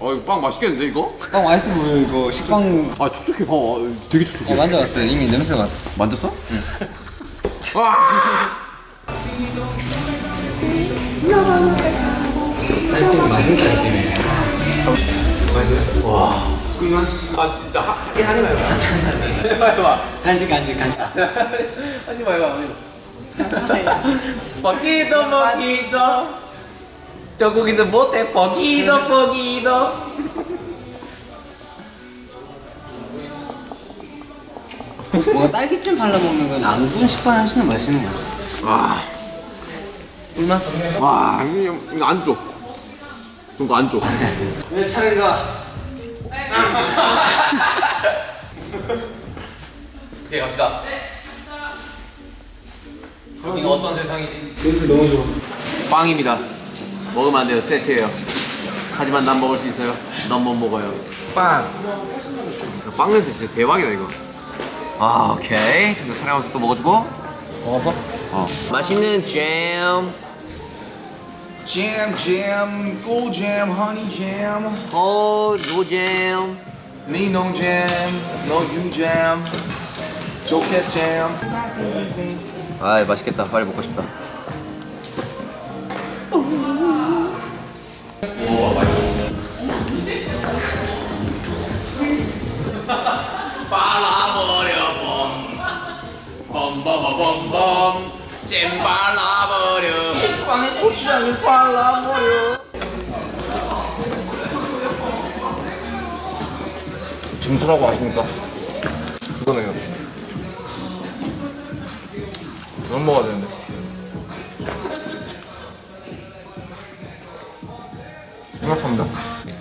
어 이거 빵 맛있겠는데 이거? 빵 맛있어 보여 이거. 식빵. 아 촉촉해. 봐봐 되게 촉촉해. 어, 만져봤어 이미 냄새가 맡았어. 만졌어? 응. 와! 쌀찜 맛은 쌀찜이에요 아 진짜 하, 하지 말고. 해봐 해봐 간식 간식 간식. 하지 말고 먹기도 먹기도 저 고기는 못해 먹기도 먹기도 뭔가 딸기찜 발라 먹는 건안 구운 식빵 하시는 맛있는 것 같아 와 꿀맛? 와 이거 이거 안 줘. 이거 안 줘. 왜 차례가 오케이 갑시다. 그럼 이거 어떤 세상이지? 냄새 너무 좋아 빵입니다. 먹으면 안 돼요. 세트예요. 하지만 난 먹을 수 있어요. 넌 못 먹어요. 빵. 빵 냄새 진짜 대박이다 이거. 아 오케이. 이거 촬영하면서 또 먹어주고. 먹었어? 어. 맛있는 잼. Gold jam, honey jam, 어 노잼. me no jam, no you jam, chocolate jam. 아 맛있겠다. 빨리 먹고 싶다. 빨아버려 봄 봄봄봄봄 잼 발라버려 빵에 고추장을 발라버려. 증투라고 아십니까? 이거네요. 이건 먹어야 되는데. 생각합니다.